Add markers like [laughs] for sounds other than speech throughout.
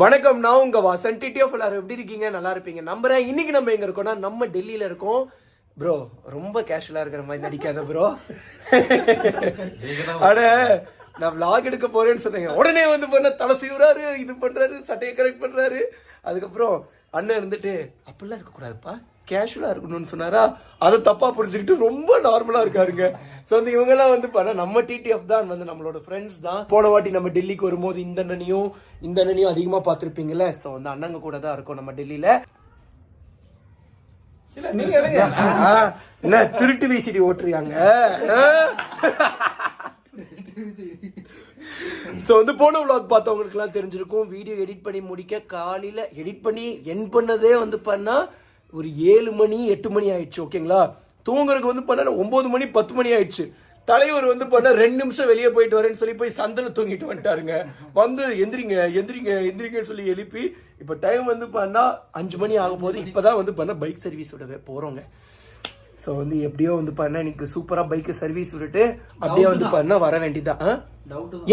வணக்கம் நான் உங்க வாசன். டிடிஎஃப் எல்லாரும் எப்படி இருக்கீங்க? நல்லா இருப்பீங்க. நம்புறேன். இன்னைக்கு நம்ம எங்க இருக்கோம்னா நம்ம டெல்லியில இருக்கோம். ப்ரோ ரொம்ப கேஷுவலா இருக்கிற மாதிரி நடிக்காத ப்ரோ அட நான் vlog எடுக்க போறேன்னு சொன்னீங்க உடனே வந்து பண்ண தலை சீவுறாரு இது பண்றாரு சட்டையை கரெக்ட் பண்றாரு. அதுக்கப்புறம் அண்ணன் இருந்துட்டு அப்படிலாம் இருக்கக்கூடாதுப்பா. கேஷுவலா இருக்கணும்னு சொன்னாரா? அதை தப்பா புரிஞ்சுக்கிட்டு ரொம்ப நார்மலா இருக்காருங்க. ஸோ வந்து இவங்கெல்லாம் வந்து பண்ண நம்ம டிடிஎஃப் தான் வந்து நம்மளோட ஃப்ரெண்ட்ஸ் தான். போன வாட்டி நம்ம டெல்லிக்கு வரும்போது இந்த அண்ணனையும் இந்த அண்ணனையும் அதிகமா பார்த்துருப்பீங்கல்ல? ஸோ வந்து அண்ணங்க கூட தான் இருக்கோம் நம்ம டெல்லியில. என்ன திருட்டு விசிடி ஓட்டுறியாங்க? ஸோ வந்து போன vlog பார்த்தவங்களுக்குலாம் தெரிஞ்சிருக்கும். வீடியோ எடிட் பண்ணி முடிக்க காலையில் எடிட் பண்ணி என் பண்ணதே வந்து பண்ணா ஒரு ஏழு மணி எட்டு மணி ஆயிடுச்சு ஓகேங்களா தூங்குறதுக்கு வந்து பண்ண ஒம்பது மணி பத்து மணி ஆயிடுச்சு. தலைவர் வந்து பண்ண ரெண்டு நிமிஷம் வெளியே போயிட்டு வரேன்னு சொல்லி போய் சந்தில் தூங்கிட்டு வந்துட்டாருங்க. வந்து எந்திரிங்க எந்திரிங்க எந்திரிங்கன்னு சொல்லி எழுப்பி இப்போ டைம் வந்து பண்ணா அஞ்சு மணி ஆக போகுது. இப்போதான் வந்து பண்ண பைக் சர்வீஸ் விட போகிறோங்க ஸோ வந்து எப்படியோ வந்து பண்ண எனக்கு சூப்பரா பைக்கு சர்வீஸ் விட்டுட்டு அப்படியே வந்து பண்ண வர வேண்டியதான்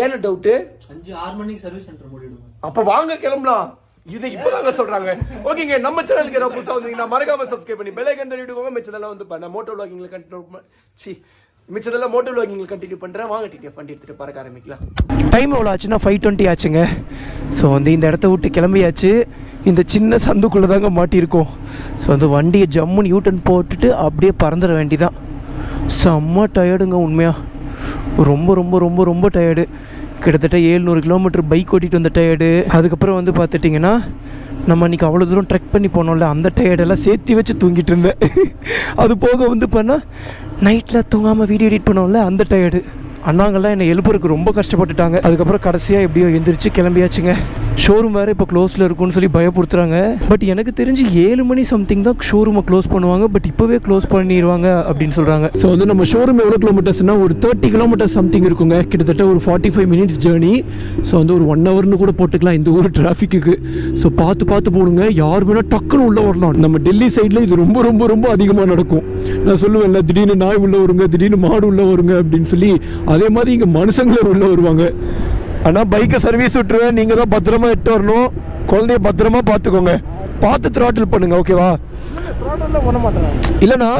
ஏன்னு டவுட்டு அஞ்சு ஆறு மணிக்கு சர்வீஸ் சென்டர் மூடிடுங்க. அப்ப வாங்க கிளம்பலாம். இது இப்பதாங்க சொல்றாங்க. ஓகேங்க நம்ம சேனலுக்கு ஏதாவது புதுசா வந்தீங்கன்னா மறக்காம சப்ஸ்கிரைப் பண்ணி பெல் ஐக்கன் தள்ளிடுவோங்க மிச்சதெல்லாம் வந்து பண்ண மோட்டோ vloggingல கண்டினியூ சி மிச்சதெல்லாம் மோட்டோ vloggingல கண்டினியூ பண்றேன். வாங்க டிடிஎஃப் பண்ணி எடுத்துட்டு பறக்க ஆரம்பிக்கலாம். டைம் எவ்வளோ ஆச்சுன்னா ஃபைவ் டுவெண்ட்டி ஆச்சுங்க. ஸோ வந்து இந்த இடத்த விட்டு கிளம்பியாச்சு. இந்த சின்ன சந்துக்குள்ளே தாங்க மாட்டியிருக்கோம். ஸோ வந்து வண்டியை ஜம்முன்னு யூட்டன் போட்டுட்டு அப்படியே பறந்துட வேண்டிதான். செம்ம டயர்டுங்க உண்மையாக ரொம்ப ரொம்ப ரொம்ப ரொம்ப டயர்டு கிட்டத்தட்ட ஏழ்நூறு கிலோமீட்டர் பைக் ஓட்டிகிட்டு வந்த டயர்டு அதுக்கப்புறம் வந்து பார்த்துட்டிங்கன்னா நம்ம அன்றைக்கி அவ்வளோ தூரம் ட்ரெக் பண்ணி போனோம்ல அந்த டயர்டெல்லாம் சேர்த்து வச்சு தூங்கிட்டு இருந்தேன். [laughs] அது போக வந்து பண்ணால் நைட்டில் தூங்காமல் வீடியோ எடிட் பண்ணோம்ல அந்த டயர்டு அண்ணாங்கள்லாம் என்னை எழுப்புறதுக்கு ரொம்ப கஷ்டப்பட்டுட்டாங்க. அதுக்கப்புறம் கடைசியாக எப்படியோ எந்திரிச்சு கிளம்பியாச்சுங்க. ஷோரூம் வேறு இப்போ க்ளோஸில் இருக்கும்னு சொல்லி பயப்படுத்துகிறாங்க பட் எனக்கு தெரிஞ்சு ஏழு மணி சம்திங் தான் ஷோரூமை க்ளோஸ் பண்ணுவாங்க. பட் இப்போவே க்ளோஸ் பண்ணிடுவாங்க அப்படின்னு சொல்கிறாங்க ஸோ வந்து நம்ம ஷோரூம் எவ்வளோ கிலோமீட்டர்ஸ்னா ஒரு தேர்ட்டி கிலோமீட்டர் சம்திங் இருக்குங்க. கிட்டத்தட்ட ஒரு forty five minutes journey so வந்து ஒரு ஒன் ஹவர்னு கூட போட்டுக்கலாம் இந்த ஊர் டிராஃபிக்கு ஸோ பார்த்து பார்த்து போடுங்க. யார் வேணால் டக்குன்னு உள்ளே வரலாம். நம்ம டெல்லி சைடில் இது ரொம்ப ரொம்ப ரொம்ப அதிகமாக நடக்கும். நான் சொல்லுவேன்ல திடீர்னு நாய் உள்ளே வருங்க திடீர்னு மாடு உள்ளே வருங்க அப்படின்னு சொல்லி அதே மாதிரி இங்கே மனுஷங்களே உள்ளே வருவாங்க. ஆனால் பைக்கை சர்வீஸ் விட்டுருவேன். நீங்கள் தான் பத்திரமா எட்டு வரணும். குழந்தைய பத்திரமா பார்த்துக்கோங்க. பார்த்து த்ராட்டில் பண்ணுங்க ஓகேவா இல்லைண்ணா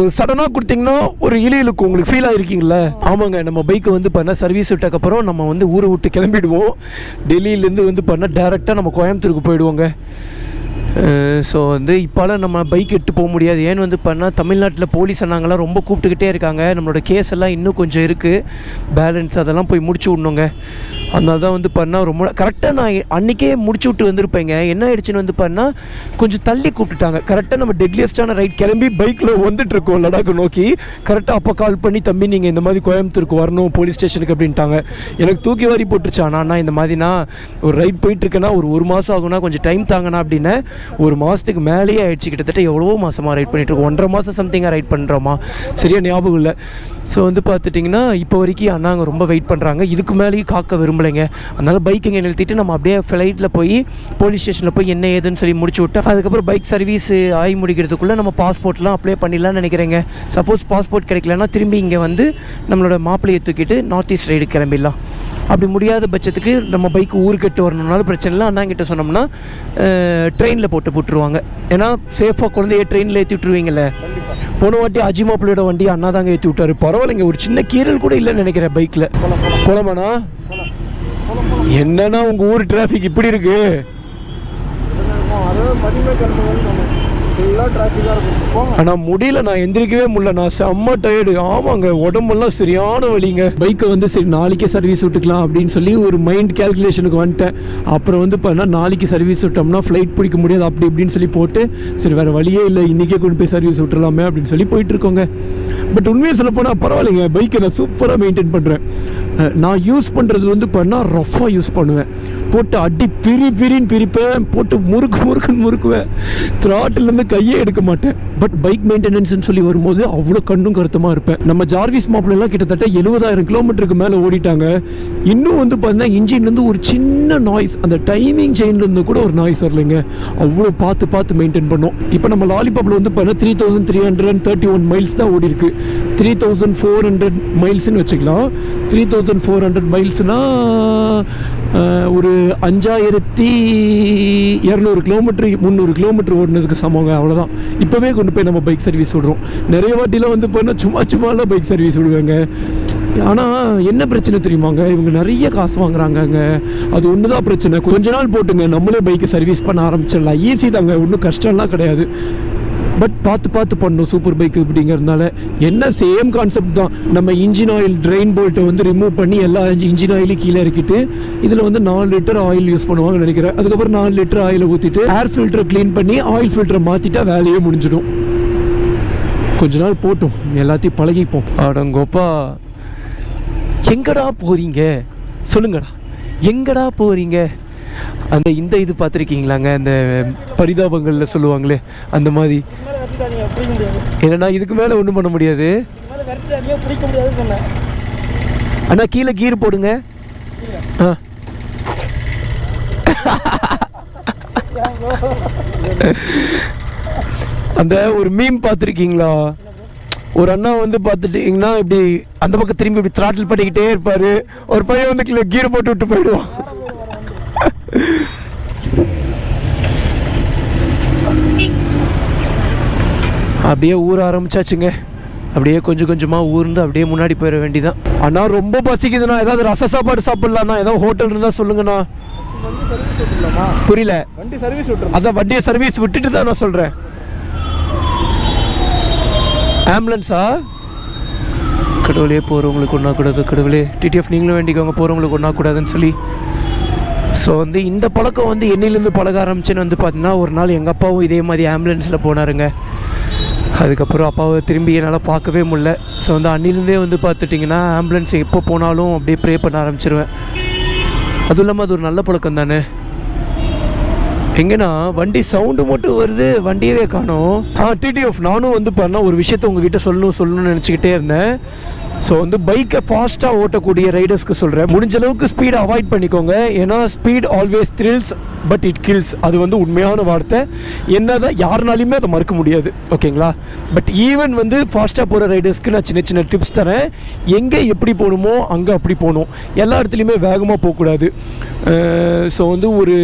ஒரு சடனாக கொடுத்தீங்கன்னா ஒரு இழி இழுக்கும். உங்களுக்கு ஃபீல் ஆகிருக்கீங்களா ஆமாங்க நம்ம பைக்கை வந்து பண்ண சர்வீஸ் விட்டக்கப்புறம் நம்ம வந்து ஊரை விட்டு கிளம்பிடுவோம். டெல்லியிலேருந்து வந்து பண்ணால் டேரெக்டாக நம்ம கோயம்புத்தூருக்கு போயிடுவோங்க. ஸோ வந்து இப்போலாம் நம்ம பைக் எட்டு போக முடியாது. ஏன்னு வந்து பண்ணால் தமிழ்நாட்டில் போலீஸ் அண்ணாங்கலாம் ரொம்ப கூப்பிட்டுக்கிட்டே இருக்காங்க. நம்மளோட கேஸ் எல்லாம் இன்னும் கொஞ்சம் இருக்குது பேலன்ஸ் அதெல்லாம் போய் முடிச்சு விடணுங்க. அதனால தான் வந்து பண்ணால் ரொம்ப கரெக்டாக நான் அன்றைக்கே முடிச்சு விட்டு வந்திருப்பேங்க. என்ன ஆயிடுச்சுன்னு வந்து பண்ணால் கொஞ்சம் தள்ளி கூப்பிட்டுட்டாங்க. கரெக்டாக நம்ம டெட்லியஸ்டான ரைட் கிளம்பி பைக்கில் வந்துட்டுருக்கோம் லடாக் நோக்கி. கரெக்டாக அப்போ கால் பண்ணி தம்பி நீங்கள் இந்த மாதிரி கோயம்புத்தூருக்கு வரணும் போலீஸ் ஸ்டேஷனுக்கு அப்படின்ட்டாங்க. எனக்கு தூக்கி வாரி போட்டுருச்சு. ஆனால் இந்த மாதிரி நான் ஒரு ரைட் போயிட்டுருக்கேன்னா ஒரு ஒரு மாதம் ஆகுனா கொஞ்சம் டைம் தாங்கண்ணா அப்படின்னு ஒரு மாதத்துக்கு மேலேயே ஆயிடுச்சு. கிட்டத்தட்ட எவ்வளவோ மாதமாக ரைட் பண்ணிட்டுருக்கோம் ஒன்றரை மாதம் சம்திங்காக ரைட் பண்ணுறோமா சரியா ஞாபகம் இல்லை. ஸோ வந்து பார்த்துட்டிங்கன்னா இப்போ வரைக்கும் அண்ணாங்க ரொம்ப வெயிட் பண்ணுறாங்க இதுக்கு மேலேயும் காக்க விரும்பலைங்க அதனால் பைக் இங்கே நிறுத்திட்டு நம்ம அப்படியே ஃப்ளைட்டில் போய் போலீஸ் ஸ்டேஷனில் போய் என்ன ஏதுன்னு சொல்லி முடிச்சு விட்டு அதுக்கப்புறம் பைக் சர்வீஸ் ஆகி முடிக்கிறதுக்குள்ளே நம்ம பாஸ்போர்ட்லாம் அப்ளை பண்ணிடலாம்னு நினைக்கிறேங்க. சப்போஸ் பாஸ்போர்ட் கிடைக்கலன்னா திரும்பி இங்கே வந்து நம்மளோட மாப்பிள்ளையை தூக்கிட்டு நார்த் ஈஸ்ட் ரைடு கிளம்பிடலாம். அப்படி முடியாத பட்சத்துக்கு நம்ம பைக் ஊருக்கட்டு வரணும்னாலும் பிரச்சனை இல்லை. அண்ணாங்கிட்ட சொன்னோம்னா ட்ரெயினில் போட்டு போட்டுருவாங்க ஏன்னா சேஃபாக குழந்தைய ட்ரெயினில் ஏற்றி விட்டுருவீங்கல்ல. போன வாட்டி அஜிமாப்பிள்ளையோட வண்டி அண்ணா தாங்க ஏற்றி விட்டாரு. பரவாயில்லைங்க ஒரு சின்ன கீரல் கூட இல்லைன்னு நினைக்கிறேன் பைக்கில் போலாமாண்ணா என்னன்னா உங்கள் ஊர் டிராஃபிக் இப்படி இருக்கு? ஆனால் முடியல நான் எந்திரிக்கவே முடியல. நான் செம்ம டயர்டு ஆமாங்க உடம்பெல்லாம் சரியான வழிங்க பைக்கை வந்து சரி நாளைக்கே சர்வீஸ் விட்டுக்கலாம் அப்படின்னு சொல்லி ஒரு மைண்ட் கேல்குலேஷனுக்கு வந்துட்டேன். அப்புறம் வந்து பண்ணா நாளைக்கு சர்வீஸ் விட்டோம்னா ஃப்ளைட் பிடிக்க முடியாது அப்படி இப்படின்னு சொல்லி போட்டு சரி வேறு வழியே இல்லை இன்றைக்கே கொண்டு போய் சர்வீஸ் விட்டுறலாமே அப்படின்னு சொல்லி போயிட்டு இருக்கோங்க. பட் உண்மையை சொல்ல போனால் பரவாயில்லைங்க. பைக்கை நான் சூப்பராக மெயின்டைன் பண்ணுறேன் நான் யூஸ் பண்ணுறது வந்து பண்ணால் ரஃப்பாக யூஸ் பண்ணுவேன். போட்டு அடி பிரி பிரின்னு பிரிப்பேன். போட்டு முறுக்கு முறுக்குன்னு முறுக்குவேன். த்ராட்டிலேருந்து கையே எடுக்க மாட்டேன். பட் பைக் மெயின்டெனன்ஸ்னு சொல்லி வரும்போது அவ்வளோ கண்ணும் கருத்தமாக இருப்பேன். நம்ம ஜார்விஸ் மாப்பிள்ளலாம் கிட்டத்தட்ட எழுபதாயிரம் கிலோமீட்டருக்கு மேலே ஓடிட்டாங்க. இன்னும் வந்து பார்த்தீங்கன்னா இன்ஜின்லேருந்து ஒரு சின்ன நாய்ஸ் அந்த டைமிங் செயின்லேருந்து கூட ஒரு நாய்ஸ் வரலைங்க. அவ்வளோ பார்த்து பார்த்து மெயின்டைன் பண்ணோம். இப்போ நம்ம லாலிபாப்பில் வந்து பார்த்தீங்கன்னா three thousand three hundred thirty one miles தான் ஓடி இருக்கு த்ரீ தௌசண்ட் ஃபோர் ஹண்ட்ரட் மைல்ஸ்னு வச்சுக்கலாம். த்ரீ தௌசண்ட் ஃபோர் ஹண்ட்ரட் மைல்ஸ்னால் ஒரு அஞ்சாயிரத்தி இரநூறு கிலோமீட்டர் முந்நூறு கிலோமீட்டர் ஓடினதுக்கு சமங்க அவ்வளோதான் இப்போவே கொண்டு போய் நம்ம பைக் சர்வீஸ் விடுறோம். நிறைய வாட்டிலாம் வந்து போனால் சும்மா சும்மாலாம் பைக் சர்வீஸ் விடுவாங்க. ஆனால் என்ன பிரச்சனை தெரியுமாங்க? இவங்க நிறைய காசு வாங்குறாங்கங்க. அது ஒன்று தான் பிரச்சனை. கொஞ்ச நாள் போட்டுங்க. நம்மளே பைக்கை சர்வீஸ் பண்ண ஆரம்பிச்சிடலாம். ஈஸி தாங்க. ஒன்றும் கஷ்டம்லாம் கிடையாது. பட் பார்த்து பார்த்து பண்ணணும் சூப்பர் பைக் அப்படிங்கிறதுனால என்ன சேம் கான்செப்ட் தான். நம்ம இன்ஜின் ஆயில் ட்ரெயின் போல்ட்டை வந்து ரிமூவ் பண்ணி எல்லா இன்ஜின் ஆயிலையும் கீழே இறக்கிட்டு இதில் வந்து நாலு லிட்டர் ஆயில் யூஸ் பண்ணுவாங்கன்னு நினைக்கிறேன். அதுக்கப்புறம் நாலு லிட்டர் ஆயிலை ஊற்றிட்டு ஏர் ஃபில்டரை க்ளீன் பண்ணி ஆயில் ஃபில்டரை மாற்றிட்டா வேலையே முடிஞ்சிடும். கொஞ்ச நாள் போட்டும். எல்லாத்தையும் பழகிப்போம். அடங்கோப்பா எங்கடா போகிறீங்க சொல்லுங்கடா. எங்கடா போகிறீங்க அந்த இந்த இது பார்த்துருக்கீங்களாங்க? அந்த பரிதாபங்களில் சொல்லுவாங்களே அந்த மாதிரி. என்னன்னா இதுக்கு மேலே ஒன்றும் பண்ண முடியாது. அண்ணா கீழே கீர் போடுங்க. ஆ. அந்த ஒரு மீம் பார்த்துருக்கீங்களா? ஒரு அண்ணா வந்து பார்த்துட்டீங்கன்னா இப்படி அந்த பக்கம் திரும்பி இப்படி திராட்டில் பண்ணிக்கிட்டே இருப்பாரு. ஒரு பையன் வந்து கீழே கீர் போட்டு விட்டு போயிடுவான். அப்படியே ஊற ஆரம்பிச்சாச்சுங்க. அப்படியே கொஞ்சம் கொஞ்சமாக ஊர்ந்து அப்படியே முன்னாடி போயிட வேண்டிதான். அண்ணா ரொம்ப பசிக்குதுண்ணா. ஏதாவது ரச சாப்பாடு சாப்பிட்லாண்ணா. ஏதாவது ஹோட்டல் இருந்தால் சொல்லுங்கண்ணா. புரியல. வண்டி சர்வீஸ் விட்டுரும் அதான் வண்டியை சர்வீஸ் விட்டுட்டு தான் நான் சொல்கிறேன் ஆம்புலன்ஸா கடவுளே போகிறவங்களுக்கு ஒன்றா கூடாது. கடவுளே டிடிஎஃப் நீங்களும் வேண்டிக்கோங்க. போகிறவங்களுக்கு ஒன்றா கூடாதுன்னு சொல்லி. ஸோ வந்து இந்த பழக்கம் வந்து என்னிலேருந்து பழக ஆரம்பிச்சுன்னு வந்து பார்த்தீங்கன்னா ஒரு நாள் எங்கள் அப்பாவும் இதே மாதிரி ஆம்புலன்ஸில் போனாருங்க. அதுக்கப்புறம் அப்பாவை திரும்பி என்னால் பார்க்கவே முடில ஸோ வந்து அன்னிலேருந்தே வந்து பார்த்துட்டிங்கன்னா ஆம்புலன்ஸ் எப்போ போனாலும் அப்படியே ப்ரே பண்ண ஆரம்பிச்சிருவேன். அதுவும் இல்லாமல் அது ஒரு நல்ல பழக்கம் தானே எங்கன்னா வண்டி சவுண்டு மட்டும் வருது வண்டியவே காணும். டிடி டிடிஎஃப் நானும் வந்து பண்ண ஒரு விஷயத்த உங்ககிட்ட சொல்லணும் சொல்லணும்னு நினச்சிக்கிட்டே இருந்தேன். ஸோ வந்து பைக்கை ஃபாஸ்ட்டாக ஓட்டக்கூடிய ரைடர்ஸ்க்கு சொல்கிறேன் முடிஞ்ச அளவுக்கு ஸ்பீடை அவாய்ட் பண்ணிக்கோங்க. ஏன்னா speed always thrills but it kills அது வந்து உண்மையான வார்த்தை. என்னதான் யாருனாலையுமே அதை மறுக்க முடியாது. ஓகேங்களா பட் ஈவன் வந்து ஃபாஸ்ட்டாக போகிற ரைடர்ஸ்க்கு நான் சின்ன சின்ன டிப்ஸ் தரேன். எங்கே எப்படி போகணுமோ அங்கே அப்படி போகணும். எல்லா இடத்துலையுமே வேகமாக போகக்கூடாது. ஸோ வந்து ஒரு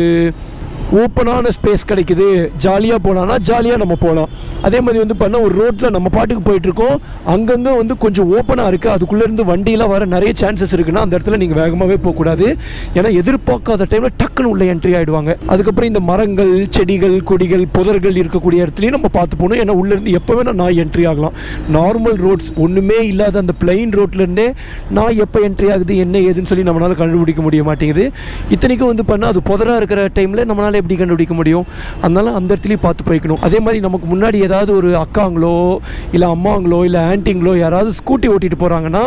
ஓப்பனான ஸ்பேஸ் கிடைக்குது. ஜாலியாக போகலான்னா ஜாலியாக நம்ம போகலாம் அதே மாதிரி வந்து பண்ண ஒரு ரோட்டில் நம்ம பாட்டுக்கு போயிட்டுருக்கோம். அங்கங்கே வந்து கொஞ்சம் ஓப்பனாக இருக்குது அதுக்குள்ளேருந்து வண்டியெலாம் வர நிறைய சான்சஸ் இருக்குன்னா அந்த இடத்துல நீங்கள் வேகமாகவே போகக்கூடாது. ஏன்னா எதிர்பார்க்காத டைமில் டக்குன்னு உள்ள என்ட்ரி ஆகிடுவாங்க அதுக்கப்புறம் இந்த மரங்கள் செடிகள் கொடிகள் புதர்கள் இருக்கக்கூடிய இடத்துலையும் நம்ம பார்த்து போகணும். ஏன்னா உள்ளேருந்து எப்போ வேணால் நான் என்ட்ரி ஆகலாம். நார்மல் ரோட்ஸ் ஒன்றுமே இல்லாத அந்த பிளெயின் ரோட்லேருந்தே நான் எப்போ என்ட்ரி ஆகுது என்ன ஏதுன்னு சொல்லி நம்மளால் கண்டுபிடிக்க முடிய மாட்டேங்குது. இத்தனைக்கும் வந்து பண்ணால் அது புதராக இருக்கிற டைமில் நம்மளால் எப்படி கண்டுபிடிக்க முடியும்? அதனால அந்த இடத்துலையும் பார்த்து போய்க்கணும். அதே மாதிரி நமக்கு முன்னாடி ஏதாவது ஒரு அக்காங்களோ இல்லை அம்மாங்களோ இல்லை ஆன்ட்டிங்களோ யாராவது ஸ்கூட்டி ஓட்டிட்டு போகிறாங்கன்னா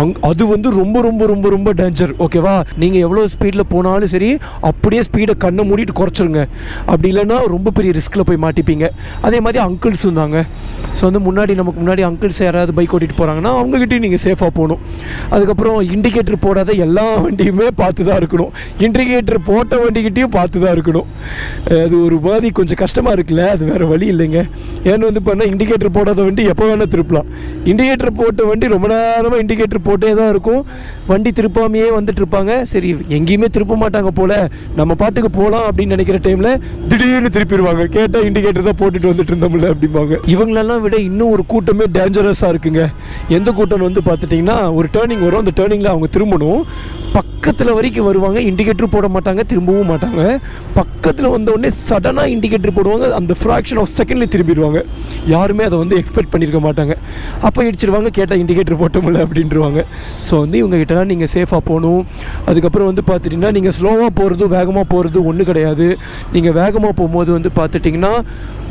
அங் அது வந்து ரொம்ப ரொம்ப ரொம்ப ரொம்ப டேஞ்சர் ஓகேவா நீங்கள் எவ்வளோ ஸ்பீடில் போனாலும் சரி அப்படியே ஸ்பீடை கண்ணை மூடிட்டு குறைச்சிருங்க. அப்படி இல்லைன்னா ரொம்ப பெரிய ரிஸ்கில் போய் மாட்டிப்பீங்க. அதே மாதிரி அங்கிள்ஸ் இருந்தாங்க. ஸோ வந்து முன்னாடி நமக்கு முன்னாடி அங்கிள்ஸ் யாராவது பைக் ஓட்டிட்டு போகிறாங்கன்னா அவங்ககிட்டயும் நீங்கள் சேஃபாக போகணும். அதுக்கப்புறம் இண்டிகேட்டர் போடாத எல்லா வண்டியுமே பார்த்து தான் இருக்கணும். இண்டிகேட்டர் போட்ட வண்டிக்கிட்டேயும் பார்த்து தான் இருக்கணும். அது ஒரு மாதிரி கொஞ்சம் கஷ்டமாக இருக்குல்ல அது வேறு வழி இல்லைங்க. ஏன்னு வந்து பார்த்தா இண்டிகேட்டர் போடாத வண்டி எப்போ வேணால் திருப்பலாம். இண்டிகேட்டர் போட்ட வண்டி ரொம்ப நேரமாக இண்டிகேட்டர் போட்டே தான் இருக்கும். வண்டி திருப்பாமையே வந்துட்டு இருப்பாங்க. சரி எங்கேயுமே திருப்ப மாட்டாங்க போல். நம்ம பாட்டுக்கு போகலாம் அப்படின்னு நினைக்கிற டைமில் திடீர்னு திருப்பிடுவாங்க. கேட்டால் இண்டிகேட்டர் தான் போட்டுட்டு வந்துட்டு இருந்தோம்ல அப்படிம்பாங்க. இவங்களெல்லாம் விட இன்னும் ஒரு கூட்டமே டேஞ்சரஸாக இருக்குங்க. எந்த கூட்டம் வந்து பார்த்துட்டிங்கன்னா ஒரு டேர்னிங் வரும். அந்த டேர்னிங்கில் அவங்க திரும்பணும். பக்கத்தில் வரைக்கும் வருவாங்க. இண்டிகேட்டர் போட மாட்டாங்க திரும்பவும் மாட்டாங்க. பக்கத்தில் வந்த உடனே சடனாக இண்டிகேட்டர் போடுவாங்க. அந்த ஃப்ராக்ஷன் ஆஃப் செகண்ட்லேயே திரும்பிடுவாங்க. யாருமே அதை வந்து எக்ஸ்பெக்ட் பண்ணியிருக்க மாட்டாங்க. அப்போ இடிச்சிருவாங்க கேட்டால் இண்டிகேட்டர் போட்டோம்ல அப்படின்றவாங்க. ஸோ வந்து இவங்க கிட்டலாம் நீங்கள் சேஃபாக போகணும். அதுக்கப்புறம் வந்து பார்த்துட்டிங்கன்னா நீங்கள் ஸ்லோவாக போகிறது வேகமாக போகிறது ஒன்றும் கிடையாது. நீங்கள் வேகமாக போகும்போது வந்து பார்த்துட்டிங்கன்னா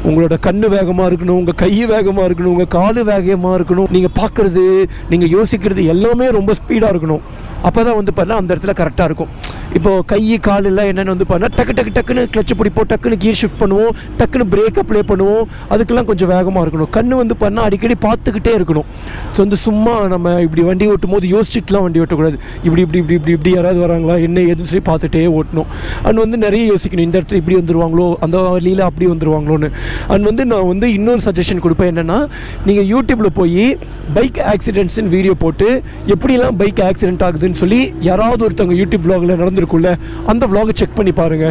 உங்களோட கண்ணு வேகமாக இருக்கணும் உங்கள் கை வேகமாக இருக்கணும் உங்கள் காலு வேகமாக இருக்கணும். நீங்கள் பார்க்குறது நீங்கள் யோசிக்கிறது எல்லாமே ரொம்ப ஸ்பீடாக இருக்கணும். அப்போ தான் வந்து பார்த்தா அந்த இடத்துல கரெக்டாக இருக்கும். இப்போது கை கால் எல்லாம் என்னென்னு வந்து பார்த்தா டக்கு டக்கு டக்குன்னு கிளச்சு பிடிப்போம் டக்குன்னு கீர் ஷிஃப்ட் பண்ணுவோம் டக்குன்னு பிரேக் அப்ளை பண்ணுவோம். அதுக்கெல்லாம் கொஞ்சம் வேகமாக இருக்கணும். கண்ணு வந்து பார்த்தா அடிக்கடி பார்த்துக்கிட்டே இருக்கணும். ஸோ வந்து சும்மா நம்ம இப்படி வண்டி ஓட்டும் போது யோசிச்சுட்டுலாம் வண்டி ஓட்டக்கூடாது. இப்படி இப்படி இப்படி இப்படி இப்படி யாராவது வராங்களா என்ன ஏதுன்னு சொல்லி பார்த்துட்டே ஓட்டணும். அண்ட் வந்து நிறைய யோசிக்கணும் இந்த இடத்துல இப்படி வந்துருவாங்களோ அந்த வழியில் அப்படி வந்துருவாங்களோன்னு. அண்ட் வந்து நான் வந்து இன்னொரு சஜஷன் கொடுப்பேன் என்னென்னா நீங்கள் யூடியூப்பில் போய் பைக் ஆக்சிடென்ட்ஸ்னு வீடியோ போட்டு எப்படிலாம் பைக் ஆக்சிடென்ட் ஆகுதுன்னு சொல்லி யாராவது ஒருத்தவங்க யூடியூப் வ்ளாகில் நடந்திருக்குள்ள அந்த வ்ளாகை செக் பண்ணி பாருங்க.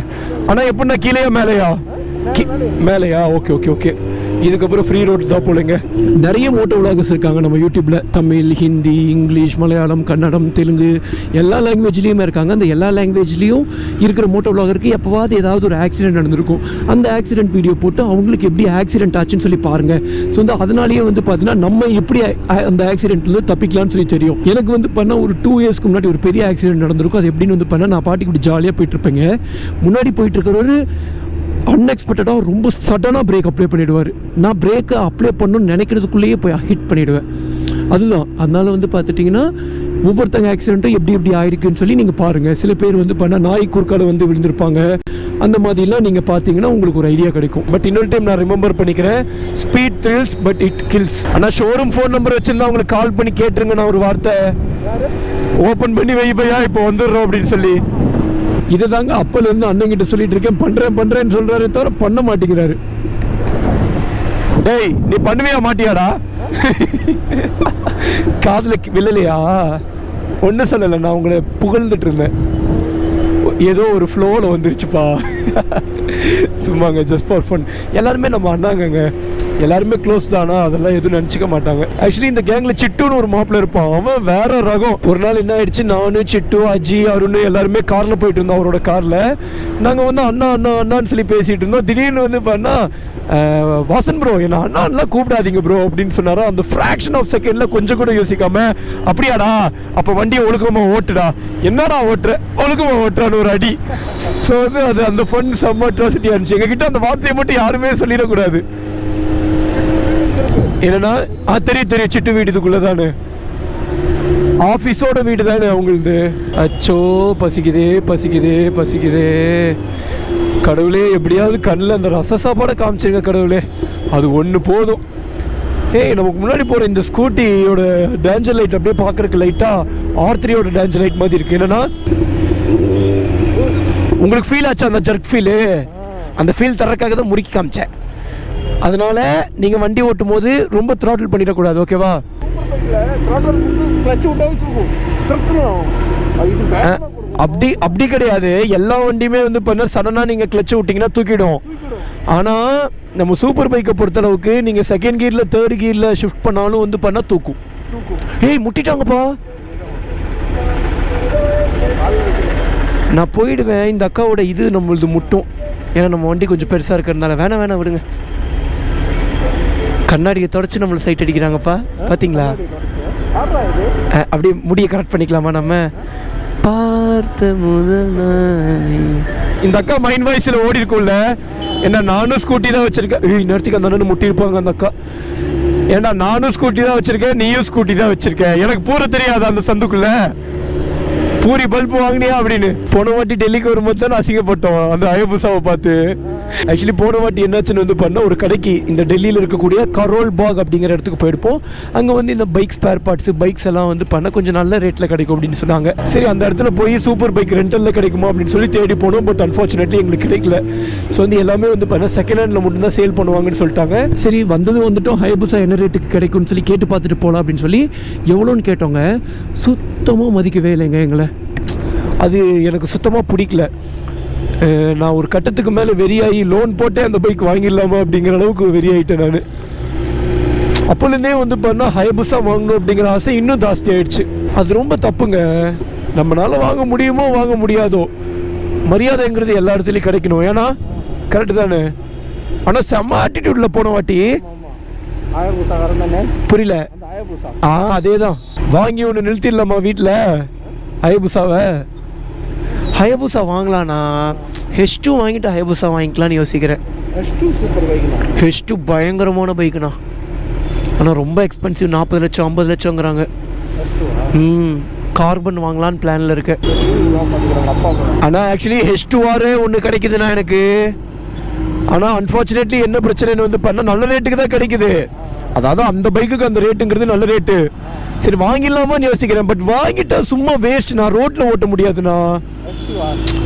ஆனால் எப்படின்னா கீழேயா மேலேயா? மேலேயா? ஓகே ஓகே ஓகே இதுக்கப்புறம் ஃப்ரீ ரோட் தான் போலங்க. நிறைய மோட்டோ விளாகர்ஸ் இருக்காங்க. நம்ம யூடியூப்பில் தமிழ் ஹிந்தி இங்கிலீஷ் மலையாளம் கன்னடம் தெலுங்கு எல்லா லாங்குவேஜ்லேயுமே இருக்காங்க. அந்த எல்லா லாங்குவேஜ்லேயும் இருக்கிற மோட்டோ விளாகருக்கு எப்போவாவது ஏதாவது ஒரு ஆக்சிடென்ட் நடந்திருக்கும். அந்த ஆக்சிடென்ட் வீடியோ போட்டு அவங்களுக்கு எப்படி ஆக்சிடென்ட் ஆச்சுன்னு சொல்லி பாருங்கள் ஸோ வந்து அதனாலேயே வந்து பார்த்தீங்கன்னா நம்ம எப்படி அந்த ஆக்சிடென்ட்லேருந்து தப்பிக்கலாம்னு சொல்லி தெரியும். எனக்கு வந்து பண்ண ஒரு டூ இயர்ஸ்க்கு முன்னாடி ஒரு பெரிய ஆக்சிடென்ட் நடந்திருக்கும். அது எப்படின்னு வந்து பண்ண நான் பாட்டுக்கு இப்படி ஜாலியாக போயிட்டுருப்பேங்க முன்னாடி போயிட்டுருக்கிறவர் அன்எக்ஸ்பெக்டடாக ரொம்ப சடனாக பிரேக் அப்ளை பண்ணிவிடுவார் நான் பிரேக்கை அப்ளை பண்ணணும்னு நினைக்கிறதுக்குள்ளேயே போய் ஹிட் பண்ணிவிடுவேன் அதுதான். அதனால் வந்து பார்த்துட்டிங்கன்னா ஒவ்வொருத்தங்க ஆக்சிடென்ட்டும் எப்படி எப்படி ஆயிருக்குன்னு சொல்லி நீங்கள் பாருங்கள் சில பேர் வந்து பண்ணால் நாய் குறுக்கால வந்து விழுந்திருப்பாங்க. அந்த மாதிரிலாம் நீங்கள் பார்த்தீங்கன்னா உங்களுக்கு ஒரு ஐடியா கிடைக்கும். பட் இன்னொரு டைம் நான் ரிமெம்பர் பண்ணிக்கிறேன். Speed thrills but it kills ஆனால் ஷோரூம் ஃபோன் நம்பர் வச்சிருந்தா உங்களுக்கு கால் பண்ணி கேட்டுருங்க நான் ஒரு வார்த்தை. ஓப்பன் பண்ணி வை இப்போ வந்துடுறோம் அப்படின்னு சொல்லி. இதை தாங்க அப்போலேருந்து அண்ணங்கிட்ட அண்ணன் கிட்ட சொல்லிட்டு இருக்கேன் பண்றேன் பண்றேன்னு சொல்றாரு தவிர பண்ண மாட்டேங்கிறாரு. டேய் நீ பண்ணுவியா மாட்டியாடா? காதுல விழலையா? ஒன்றும் சொல்லலை நான் உங்களை புகழ்ந்துட்டு இருந்தேன் ஏதோ ஒரு ஃப்ளோவில் வந்துருச்சுப்பா. சும்மாங்க ஜஸ்ட் ஃபார் ஃபன் எல்லாருமே நம்ம அண்ணாங்கங்க. எல்லாருமே க்ளோஸ் தானா? அதெல்லாம் எதுவும் நினச்சிக்க மாட்டாங்க. ஆக்சுவலி இந்த கேங்கில் சிட்டுன்னு ஒரு மாப்பிள்ள இருப்பான். அவன் வேற ரகம். ஒரு நாள் என்ன ஆயிடுச்சு? நானு சிட்டு அஜி அருண் எல்லாருமே காரில் போயிட்டு இருந்தோம் அவரோட காரில் நாங்கள் வந்து அண்ணா அண்ணா அண்ணான்னு சொல்லி பேசிட்டு இருந்தோம். திடீர்னு வந்து பண்ணா வாசன் ப்ரோ என்ன அண்ணான்லாம் கூப்பிடாதீங்க ப்ரோ அப்படின்னு சொன்னாரா? அந்த ஃப்ராக்ஷன் ஆஃப் செகண்ட்ல கொஞ்சம் கூட யோசிக்காம அப்படியாடா அப்போ வண்டியை ஒழுக்கமா ஓட்டுடா. என்னடா ஓட்டுற? ஒழுக்கமா ஓட்டுறான்னு ஒரு அடி. ஸோ வந்து அது அந்த ஃபன் செம்ம அட்ராசிட்டி இருந்துச்சு. எங்ககிட்ட அந்த வார்த்தையை மட்டும் யாருமே சொல்லிடக்கூடாது. என்னன்னா ஆ தெரியும் தெரியும் சிட்டு வீடு இதுக்குள்ளே தானே. ஆஃபீஸோட வீடு தானே அவங்களுது அச்சோ பசிக்குதே பசிக்குதே பசிக்குதே. கடவுளே எப்படியாவது கண்ணில் அந்த ரச சாப்பாடை காமிச்சிருங்க கடவுளே. அது ஒன்று போதும். ஏய் நமக்கு முன்னாடி போகிற இந்த ஸ்கூட்டியோட டேஞ்சர் லைட் அப்படியே பார்க்குறக்கு லைட்டாக ஆர்த்ரியோட டேஞ்சர் லைட் மாதிரி இருக்குது என்னன்னா உங்களுக்கு ஃபீல் ஆச்சு அந்த ஜர்க் ஃபீலு அந்த ஃபீல் தர்றதுக்காக தான் முறுக்கி காமிச்சேன். அதனால நீங்கள் வண்டி ஓட்டும் போது ரொம்ப த்ராட்டில் பண்ணிடக்கூடாது ஓகேவா அப்படி அப்படி கிடையாது. எல்லா வண்டியுமே வந்து பண்ண சடனாக நீங்கள் கிளச்சு விட்டிங்கன்னா தூக்கிடும். ஆனால் நம்ம சூப்பர் பைக்கை பொறுத்தளவுக்கு நீங்கள் செகண்ட் கியரில் தேர்ட் கியரில் ஷிஃப்ட் பண்ணாலும் வந்து பண்ணால் தூக்கும். தூக்கும் ஏய் முட்டிட்டாங்கப்பா. நான் போயிடுவேன். இந்த அக்காவோட இது நம்மளது முட்டும். ஏன்னா நம்ம வண்டி கொஞ்சம் பெருசாக இருக்கிறதுனால. வேணாம் வேணாம் விடுங்க. கண்ணாடியை தொடச்சி நம்மளை சைட் அடிக்கிறாங்கப்பா. பார்த்தீங்களா அப்படியே முடியை கரெக்ட் பண்ணிக்கலாமா நம்ம? பார்த்த முதல் இந்த அக்கா மைண்ட் வாய்ஸில் ஓடி இருக்கும்ல. ஏன்னா நானும் ஸ்கூட்டி தான் வச்சிருக்கேன். ஏய் நேரத்துக்கு அந்த அண்ணன் முட்டி இருப்பாங்க அந்த அக்கா. ஏன்னா நானும் ஸ்கூட்டி தான் வச்சிருக்கேன் நீயும் ஸ்கூட்டி தான் வச்சிருக்கேன் எனக்கு பூர தெரியாது அந்த சந்துக்குள்ள. பூரி பல்ப் வாங்கினியா அப்படின்னு. போன வாட்டி டெல்லிக்கு வரும்போது தான் அசிங்கப்பட்டோம். அந்த அயபுசாவை பார்த்து. ஆக்சுவலி போன வாட்டி என்னாச்சுன்னு வந்து பண்ண ஒரு கடைக்கு இந்த டெல்லியில் இருக்கக்கூடிய கரோல் பாக் அப்படிங்கிற இடத்துக்கு போயிருப்போம். அங்கே வந்து இந்த பைக் ஸ்பேர் பார்ட்ஸ் பைக்ஸ் எல்லாம் வந்து பண்ண கொஞ்சம் நல்ல ரேட்டில் கிடைக்கும் அப்படின்னு சொன்னாங்க. சரி அந்த இடத்துல போய் சூப்பர் பைக் ரெண்டலில் கிடைக்குமா அப்படின்னு சொல்லி தேடி போனோம். பட் அன்ஃபார்ச்சுனேட்லி எங்களுக்கு கிடைக்கல. ஸோ வந்து எல்லாமே வந்து பண்ண செகண்ட் ஹேண்டில் மட்டும்தான் சேல் பண்ணுவாங்கன்னு சொல்லிட்டாங்க. சரி வந்தது வந்துட்டோம். ஹைபுசா என்ன ரேட்டுக்கு கிடைக்கும்னு சொல்லி கேட்டு பார்த்துட்டு போகலாம் அப்படின்னு சொல்லி எவ்வளோன்னு கேட்டோங்க. சுத்தமாக மதிக்கவே இல்லைங்க எங்களை. அது எனக்கு சுத்தமாக பிடிக்கல. நான் ஒரு கட்டத்துக்கு மேலே வெறியாகி லோன் போட்டே அந்த பைக் வாங்கிடலாமா அப்படிங்கிற அளவுக்கு வெறியாயிட்டேன் நான். அப்போலேருந்தே வந்து பண்ணால் ஹைபுஸாக வாங்கணும் அப்படிங்கிற ஆசை இன்னும் ஜாஸ்தி ஆயிடுச்சு. அது ரொம்ப தப்புங்க. நம்மளால வாங்க முடியுமோ வாங்க முடியாதோ மரியாதைங்கிறது எல்லா இடத்துலையும் கிடைக்கணும். ஏன்னா கரெக்டு தானே? ஆனால் செம்ம ஆட்டிடியூடில் போன வாட்டி புரியல. ஆ அதே தான் வாங்கி ஒன்று நிறுத்திடலாமா வீட்டில் ஹயபுசாவை ஹயபுசா வாங்கலாண்ணா ஹெச் டூ வாங்கிட்டு ஹயபுசா வாங்கிக்கலாம்னு யோசிக்கிறேன். ஹெச் டூ பயங்கரமான பைக்குண்ணா ஆனால் ரொம்ப எக்ஸ்பென்சிவ் நாற்பது லட்சம் ஐம்பது லட்சங்கிறாங்க. ம் கார்பன் வாங்கலான்னு பிளானில் இருக்கேன். ஆனால் ஆக்சுவலி ஹெச் டூ ஆர் ஒன்று கிடைக்குதுண்ணா எனக்கு. ஆனால் அன்ஃபார்ச்சுனேட்லி என்ன பிரச்சனைன்னு வந்து பண்ணால் நல்ல ரேட்டுக்கு தான் கிடைக்குது. அதாவது அந்த பைக்குக்கு அந்த ரேட்டுங்கிறது நல்ல ரேட்டு சரி வாங்கிடலாமான்னு யோசிக்கிறேன். பட் வாங்கிட்டா சும்மா வேஸ்ட் நான் ரோட்டில் ஓட்ட முடியாதுண்ணா.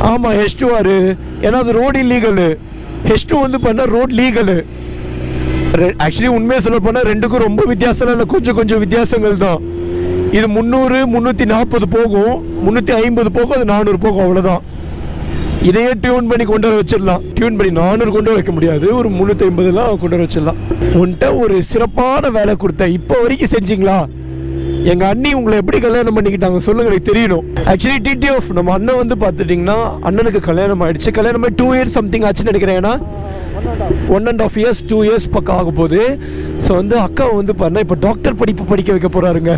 ஆமாம் ஹெச் டூ ஏன்னா அது ரோடு இல்லீகலு ஹெச் டூ வந்து பண்ணால் ரோட் லீகலு ஆக்சுவலி உண்மையை சொல்ல போனால் ரெண்டுக்கும் ரொம்ப வித்தியாசம் இல்லை கொஞ்சம் கொஞ்சம் வித்தியாசங்கள் தான். இது முந்நூறு முந்நூற்றி நாற்பது போகும். முந்நூற்றி ஐம்பது போகும் அது நானூறு போகும் அவ்வளோதான் இதையே டியூன் பண்ணி கொண்டு வர வச்சிடலாம். டியூன் பண்ணி நானூறு கொண்டு வைக்க முடியாது. ஒரு முந்நூற்றி ஐம்பதுலாம் கொண்டு வர வச்சிடலாம். உன்கிட்ட ஒரு சிறப்பான வேலை கொடுத்தேன். இப்போ வரைக்கும் செஞ்சீங்களா? எங்க அண்ணி உங்களை எப்படி கல்யாணம் பண்ணிக்கிட்டாங்க சொல்லுங்க எனக்கு தெரியணும். ஆக்சுவலி டிடிஎஃப் நம்ம அண்ணன் வந்து பார்த்துட்டிங்கன்னா அண்ணனுக்கு கல்யாணம் ஆயிடுச்சு. கல்யாணம் ஆகி டூ இயர்ஸ் சம்திங் ஆச்சுன்னு நினைக்கிறேன். ஏன்னா one and half years two years பக்கம் ஆக போகுது. ஸோ வந்து அக்கா வந்து பண்ண இப்போ டாக்டர் படிப்பு படிக்க வைக்க போறாருங்க.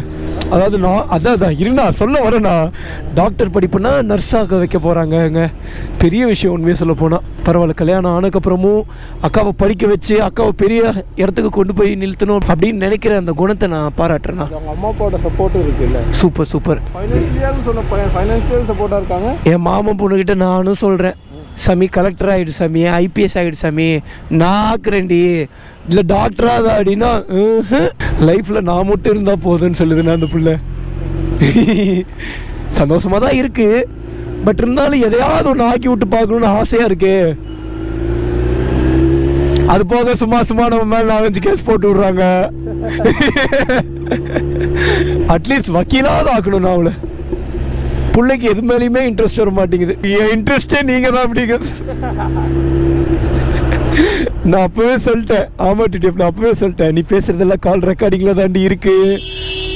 அதாவது நான் அதான் அதான் இருண்ணா சொல்ல வரேண்ணா டாக்டர் படிப்புனா நர்ஸாக வைக்க போகிறாங்கங்க பெரிய விஷயம் உண்மையை சொல்ல போனால் பரவாயில்ல கல்யாணம் ஆனதுக்கப்புறமும் அக்காவை படிக்க வச்சு அக்காவை பெரிய இடத்துக்கு கொண்டு போய் நிறுத்தணும் அப்படின்னு நினைக்கிற அந்த குணத்தை நான் பாராட்டுறேண்ணா அவங்க அம்மா அப்பாவோட சப்போர்ட்டும் இருக்கு இல்லை சூப்பர் சூப்பர் ஃபைனான்ஷியல்னு சொன்ன பையன் ஃபைனான்ஷியல் சப்போர்ட்டாக இருக்காங்க. என் மாமன் பொண்ணுக்கிட்ட நானும் சொல்கிறேன் சாமி கலெக்டர் ஆகிடு சாமி ஐபிஎஸ் ஆகிடு சாமி நான் ஆக்குறேன்டி இல்லை டாக்டராக அப்படின்னா லைஃப்பில் நான் மட்டும் இருந்தால் போதும்னு சொல்லுதுண்ணா அந்த பிள்ளை. சந்தோஷமாக தான் இருக்குது பட் இருந்தாலும் எதையாவது ஒன்று ஆக்கி விட்டு பார்க்கணுன்னு ஆசையாக இருக்கு. அது போக சும்மா சும்மா நம்ம மேலே நாலஞ்சு கேஸ் போட்டு விடுறாங்க. அட்லீஸ்ட் வக்கீலாவது ஆக்கணும் நான் அவளை. பிள்ளைக்கு எது மேலேயுமே இன்ட்ரெஸ்ட் வர மாட்டேங்குது. என் இன்ட்ரெஸ்டே நீங்கள் தான் அப்படிங்க. நான் அப்போவே சொல்லிட்டேன். ஆமா டிடிஎஃப் நான் அப்போவே சொல்லிட்டேன். நீ பேசுகிறதெல்லாம் கால் ரெக்கார்டிங்கில் தாண்டி இருக்கு.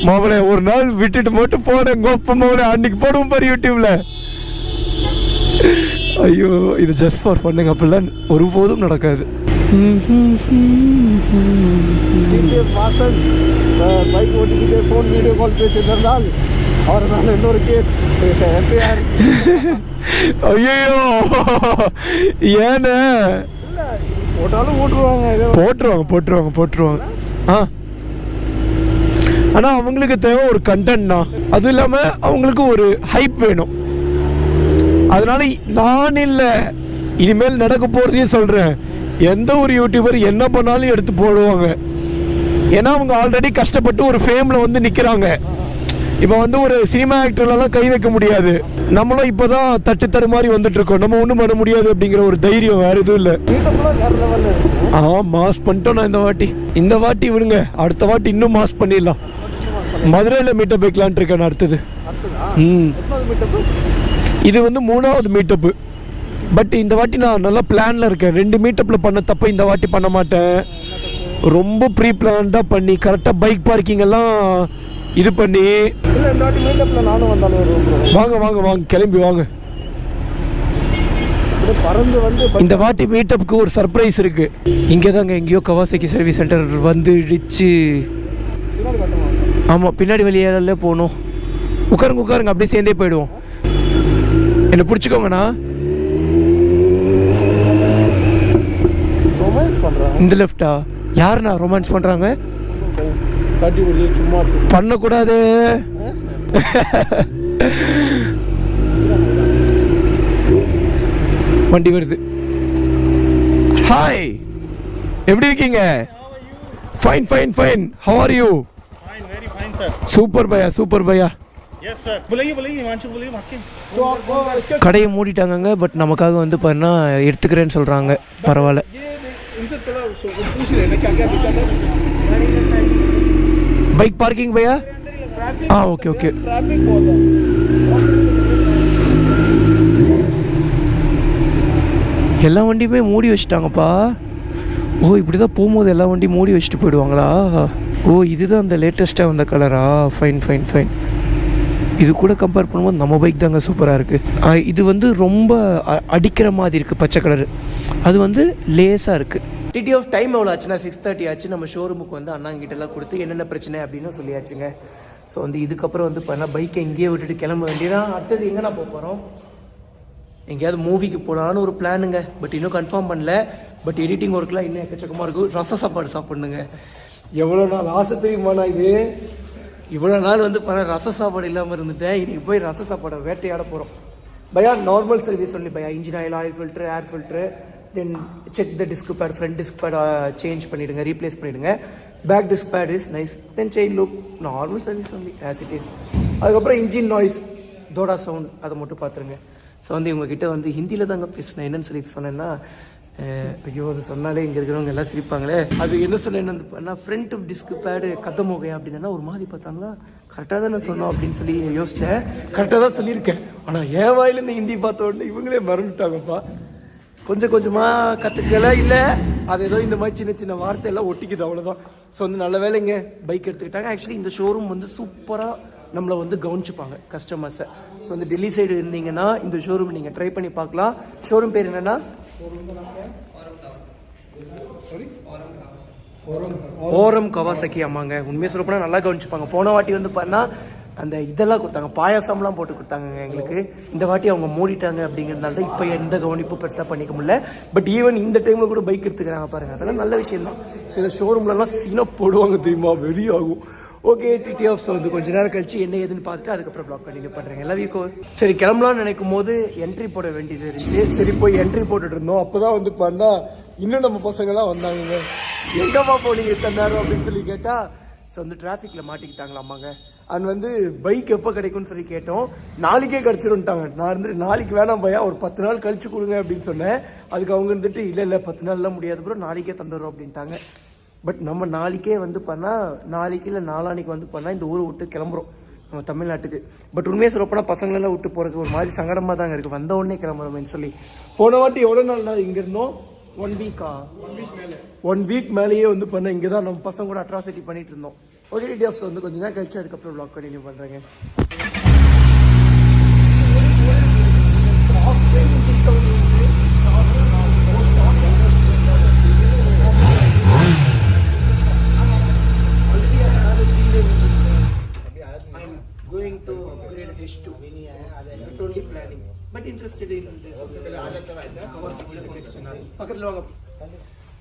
மாவளை ஒரு நாள் விட்டுட்டு மட்டும் போனேன். கோப்ப மாவளை அன்னைக்கு போடுவோம் பாரு யூடியூப்ல ஐயோ இது ஜஸ்ட் ஃபார் பண்ணுங்க அப்படிலாம் ஒருபோதும் நடக்காது. பைக் ஓட்டிக்கிட்டே ஃபோன் வீடியோ கால் பேசியிருந்தால் அவர் மேலே இன்னொரு கேஸ் எஃப்ஐஆர் ஐயோ ஏன்னு போட்டாலும் ஓட்டுருவாங்க ஏதோ. போட்டுருவாங்க போட்டுருவாங்க போட்டுருவாங்க. ஆ. ஆனால் அவங்களுக்கு தேவை ஒரு கண்டென்ட்னா அதுவும் இல்லாமல் அவங்களுக்கு ஒரு ஹைப் வேணும். அதனால நான் இல்லை. இனிமேல் நடக்க போகிறதையும் சொல்கிறேன் எந்த ஒரு யூடியூபர் என்ன பண்ணாலும் எடுத்து போடுவாங்க. ஏன்னா அவங்க ஆல்ரெடி கஷ்டப்பட்டு ஒரு ஃபேமில் வந்து நிற்கிறாங்க இப்போ வந்து ஒரு சினிமா ஆக்டர்லாம் கை வைக்க முடியாது. நம்மளும் இப்போ தான் தட்டு தரு மாதிரி வந்துட்டு இருக்கோம். நம்ம ஒன்றும் பண்ண முடியாது அப்படிங்கிற ஒரு தைரியம் வேறு எதுவும் இல்லை. ஆ மாஸ் பண்ணிட்டோம் நான் இந்த வாட்டி. இந்த வாட்டி விடுங்க. அடுத்த வாட்டி இன்னும் மாஸ் பண்ணிடலாம். மதுரையில் மீட்டப் வைக்கலான்ட்டு இருக்கேன் நான் அடுத்தது. ம். இது வந்து மூணாவது மீட்டப்பு பட் இந்த வாட்டி நான் நல்லா பிளானில் இருக்கேன். ரெண்டு மீட்டப்பில் பண்ண தப்ப இந்த வாட்டி பண்ண மாட்டேன். ரொம்ப ப்ரீ பிளான்டாக பண்ணி கரெக்டாக பைக் பார்க்கிங் எல்லாம் இது பண்ணி. வாங்க வாங்க வாங்க கிளம்பி வாங்க. இந்த வாட்டி மீட்டப்புக்கு ஒரு சர்ப்ரைஸ் இருக்கு. இங்கே தாங்க எங்கேயோ கவாசக்கி சர்வீஸ் சென்டர் வந்து இடிச்சு. ஆமாம் பின்னாடி வழியால போகணும் உட்காருங்க உட்காருங்க அப்படியே சேர்ந்தே போயிடுவோம். என்னை பிடிச்சிக்கோங்கண்ணா. இந்த லெஃப்டா யாருண்ணா ரொமான்ஸ் பண்ணுறாங்க தட்டி விடுது சும்மா பண்ணக்கூடாது. வண்டி வருது. ஹாய் எப்படி இருக்கீங்க? Fine fine fine how are you super Bhaiya super பையா? கடையை மூடிட்டாங்க பட் நமக்காக வந்து பாருன்னா எடுத்துக்கிறேன்னு சொல்கிறாங்க பரவாயில்ல. ये इनसे थोड़ा सो- पूछ लेना क्या क्या दिक्कत है பைக் பார்க்கிங் பையா ஆ ஓகே ஓகே ट्रैफिक बहुत है எல்லா வண்டியுமே மூடி வச்சுட்டாங்கப்பா ஓ இப்படி தான் போகும்போது எல்லா வண்டியும் மூடி வச்சுட்டு போயிடுவாங்களா ஓ இதுதான் அந்த லேட்டஸ்ட்டாக வந்த கலரா ஃபைன் ஃபைன் ஃபைன் இது கூட கம்பேர் பண்ணும்போது நம்ம பைக் தாங்க சூப்பராக இருக்குது இது வந்து ரொம்ப அ- அடிக்கிற மாதிரி இருக்குது பச்சை கலரு அது வந்து லேஸாக இருக்குது டிடி ஆஃப் டைம் எவ்வளோ ஆச்சுன்னா? சிக்ஸ் தேர்ட்டி ஆச்சு. நம்ம ஷோரூமுக்கு வந்து அண்ணாங்கிட்டலாம் கொடுத்து என்னென்ன பிரச்சனை அப்படின்னு சொல்லியாச்சுங்க. ஸோ வந்து இதுக்கப்புறம் வந்து பார்த்தா பைக்கை இங்கேயே விட்டுட்டு கிளம்ப வேண்டியதான் அடுத்தது எங்கண்ணா போக போகிறோம் எங்கேயாவது மூவிக்கு போகலான்னு ஒரு பிளானுங்க பட் இன்னும் கன்ஃபார்ம் பண்ணல. பட் எடிட்டிங் ஒர்க்லாம் இன்னும் எக்கச்சக்கமாக இருக்கும் ரச சாப்பாடு சாப்பிட்ணுங்க. எவ்வளோ நாள் ஆசை தெரியுமாண்ணா இது? இவ்வளோ நாள் வந்து பல ரச சாப்பாடு இல்லாமல் இருந்துட்டேன். இன்னைக்கு போய் ரச சாப்பாடை வேட்டையாட போகிறோம் பையா நார்மல் சர்வீஸ் சொல்லி பையா. Engine oil oil filter air filter then check the disc pad front disc pad change பண்ணிவிடுங்க ரீப்ளேஸ் பண்ணிவிடுங்க back disc pad is nice then chain look normal service வந்து ஆஸ் இட் இஸ் அதுக்கப்புறம் engine noise தோடா sound அதை மட்டும் பார்த்துருங்க. So வந்து இவங்ககிட்ட வந்து ஹிந்தியில் தாங்க பேசினேன். என்னென்னு சொல்லி சொன்னேன்னா ஐயோ அது சொன்னாலே இங்கே இருக்கிறவங்க எல்லாம் சிரிப்பாங்களே. அது என்ன சொன்னேன்னு வந்து ஃப்ரண்ட் ஆஃப் டிஸ்க் பேடு கதமோகை அப்படின்னா ஒரு மாதிரி பார்த்தாங்களா? கரெக்டாக தானே சொன்னோம் அப்படின்னு சொல்லி யோசிச்சேன். கரெக்டாக தான் சொல்லியிருக்கேன். ஆனால் என் வாயிலேருந்து ஹிந்தி பார்த்த உடனே இவங்களே மறந்துட்டாங்கப்பா. கொஞ்சம் கொஞ்சமாக கற்றுக்கல இல்லை. அது ஏதோ இந்த மாதிரி சின்ன சின்ன வார்த்தை எல்லாம் ஒட்டிக்குது அவ்வளோதான் ஸோ வந்து நல்ல வேலைங்க பைக் எடுத்துக்கிட்டாங்க. ஆக்சுவலி இந்த ஷோரூம் வந்து சூப்பராக நம்மளை வந்து கவனிச்சுப்பாங்க கஸ்டமர்ஸை ஸோ வந்து டெல்லி சைடு இருந்தீங்கன்னா இந்த ஷோரூம் நீங்கள் ட்ரை பண்ணி பார்க்கலாம். ஷோரூம் பேர் என்னன்னா? ஓரம் கவாசக்கி அம்மாங்க. உண்மையை சொல்ல போனால் நல்லா கவனிச்சுப்பாங்க. போன வாட்டி வந்து பார்த்தா அந்த இதெல்லாம் கொடுத்தாங்க. பாயாசம்லாம் போட்டு கொடுத்தாங்க எங்களுக்கு. இந்த வாட்டி அவங்க மூடிட்டாங்க அப்படிங்கிறதுனால தான் இப்போ எந்த கவனிப்பும் பெருசாக பண்ணிக்க முடியல. பட் ஈவன் இந்த டைமில் கூட பைக் எடுத்துக்கிறாங்க பாருங்கள் அதெல்லாம் நல்ல விஷயம் தான் சில ஷோரூம்லலாம் சீனாக போடுவாங்க தெரியுமா? வெறி ஆகும். ஓகே டிடி ஆஃப்ஸ் வந்து கொஞ்ச நேரம் கழிச்சு என்ன ஏதுன்னு பார்த்துட்டு அதுக்கப்புறம் பிளாக் கண்டினியூ பண்ணுறேன் எல்லா வீக்கும் சரி கிளம்பலாம்னு நினைக்கும் போது என்ட்ரி போட வேண்டியது இருந்துச்சு. சரி போய் என்ட்ரி போட்டுட்டு இருந்தோம். அப்போ தான் வந்து பார்த்தா இன்னும் நம்ம பசங்களாம் வந்தாங்க எங்கம்மா போனீங்க இத்தனை நேரம் அப்படின்னு சொல்லி கேட்டால் ஸோ வந்து டிராஃபிக்கில் மாட்டிக்கிட்டாங்களாமாங்க அண்ட் வந்து பைக் எப்போ கிடைக்கும்னு சொல்லி கேட்டோம். நாளைக்கே கிடச்சிருன்ட்டாங்க நான் இருந்துட்டு நாளைக்கு வேணாம் பையா ஒரு பத்து நாள் கழிச்சு கொடுங்க அப்படின்னு சொன்னேன். அதுக்கு அவங்க இருந்துட்டு இல்லை இல்லை பத்து நாள்லாம் முடியாது ப்ரோ நாளைக்கே தந்துடுறோம் அப்படின்ட்டாங்க. பட் நம்ம நாளைக்கே வந்து பண்ணால் நாளைக்கு இல்லை நாளானிக்கு வந்து பண்ணால் இந்த ஊரை விட்டு கிளம்புறோம். நம்ம தமிழ்நாட்டுக்கு. பட் உண்மையை சொல்லப்போனால் பசங்களெல்லாம் விட்டு போகிறதுக்கு ஒரு மாதிரி சங்கடமாக தாங்க இருக்குது வந்த உடனே கிளம்புறோம்னு சொல்லி. போன வாட்டி எவ்வளோ நாள் நான் இங்கே இருந்தோம்? ஒன் வீக்கா ஒன் வீக் மேலேயே வந்து பண்ண இங்கே தான் நம்ம பசங்க கூட அட்ராசிட்டி பண்ணிட்டு இருந்தோம். ஓகே டீட்டெயில்ஸ் வந்து கொஞ்ச நேரம் கழிச்சு அதுக்கப்புறம் ப்ளாக் கண்டினியூ பண்ணுறேங்க I'm going to upgrade H2. Not only planning, but interested in this. பக்கத்தில் வாங்க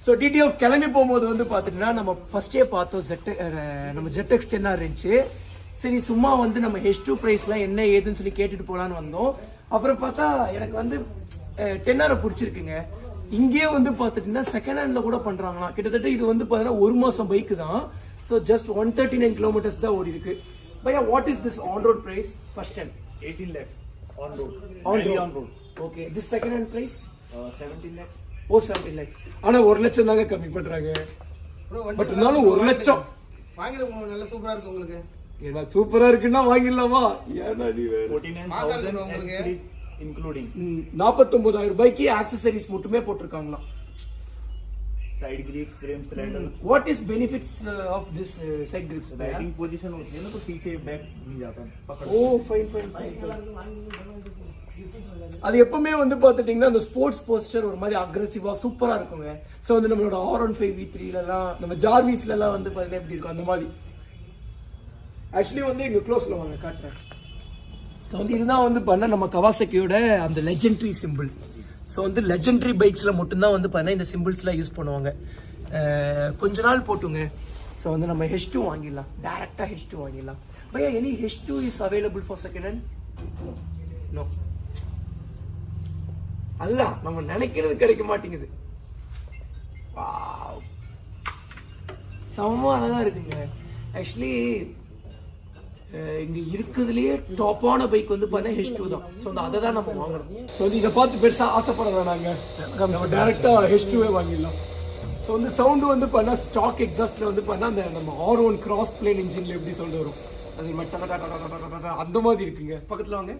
ஸோ டிடிஎஃப் கிளம்பி போகும்போது வந்து பார்த்துட்டுனா நம்ம ஃபர்ஸ்டே பார்த்தோம் ஜெட் நம்ம ஜெட் எக்ஸ் டென்னாக இருந்துச்சு? சரி சும்மா வந்து நம்ம ஹெச் டூ ப்ரைஸ்லாம் என்ன ஏதுன்னு சொல்லி கேட்டுட்டு போகலான்னு வந்தோம். அப்புறம் பார்த்தா எனக்கு வந்து டென்னாரை பிடிச்சிருக்குங்க. இங்கேயே வந்து பார்த்துட்டீங்கன்னா செகண்ட் ஹேண்ட்ல கூட பண்றாங்களாம். கிட்டத்தட்ட இது வந்து பார்த்தீங்கன்னா ஒரு மாசம் பைக் தான். So just one thirty nine kilometers தான் ஓடி இருக்கு. பையா what is this on road price first hand 18 lakhs on road. On road on road. Okay this second hand price 17 lakhs. O seventeen lakhs ஆனா ஒரு லட்சம் தாங்க கம்மி பண்றாங்க பட் இருந்தாலும் ஒரு லட்சம் வாங்கிடுங்க நல்லா சூப்பரா இருக்கு உங்களுக்கு ஏன்னா சூப்பரா இருக்குன்னா வாங்கிடலாமா ஏன்னா நீ வேற 49,000 accessories including நாற்பத்தொன்பதாயிரம் ரூபாய்க்கு ஆக்சசரிஸ் மட்டுமே போட்டிருக்காங்களாம் side grips, frame cylinder. What is benefits of this side grips batting position होती है ना तो पीछे बैक नहीं जाता पकड़ ஓ ஃபைன் ஃபைன் அது எப்பவுமே வந்து பார்த்துட்டிங்கன்னா அந்த ஸ்போர்ட்ஸ் போஸ்டர் ஒரு மாதிரி அக்ரெசிவா சூப்பரா இருக்குங்க. ஸோ வந்து நம்மளோட ஆர் ஒன் ஃபைவ் வி த்ரீலலாம் நம்ம ஜார்வீஸ்லலாம் வந்து பார்த்தீங்கன்னா எப்படி இருக்கும்? அந்த மாதிரி. ஆக்சுவலி வந்து இங்க க்ளோஸ்ல வாங்க காட்டுறேன். ஸோ வந்து இதுதான் வந்து பண்ண நம்ம கவாசக்கியோட அந்த லெஜெண்ட்ரி சிம்பிள் ஸோ வந்து லெஜெண்ட்ரி பைக்ஸில் மட்டும்தான் வந்து பார்த்தீங்கன்னா இந்த சிம்பிள்ஸ்லாம் யூஸ் பண்ணுவாங்க. கொஞ்ச நாள் போட்டுங்க. ஸோ வந்து நம்ம ஹெச் டூ வாங்கிடலாம். டேரெக்டாக ஹெச் டூ வாங்கிடலாம். பையா any H two is available for second hand no அல்ல நம்ம நினைக்கிறது கிடைக்க மாட்டேங்குது. Wow. செமமா அழகா இருக்குங்க. ஆக்சுவலி இங்க இருக்கிறதுலயே டாப்பான பைக் வந்து பார்த்தா ஹெச் டூ தான். ஸோ அதை தான் நம்ம வாங்குறோம் ஸோ இதை பார்த்து பெருசா ஆசைப்பட வேணாங்க. நம்ம டேரக்டா ஹெச் டூவே வாங்கிடலாம். ஸோ வந்து சவுண்டு வந்து பார்த்தா ஸ்டாக் எக்ஸாஸ்ட்ல வந்து பார்த்தா அந்த நம்ம ஆர் ஒன் கிராஸ் பிளேன் இன்ஜின்ல எப்படி சொல்ல வரும்? அது மட்டும் அந்த மாதிரி இருக்குங்க. பக்கத்துல வாங்க.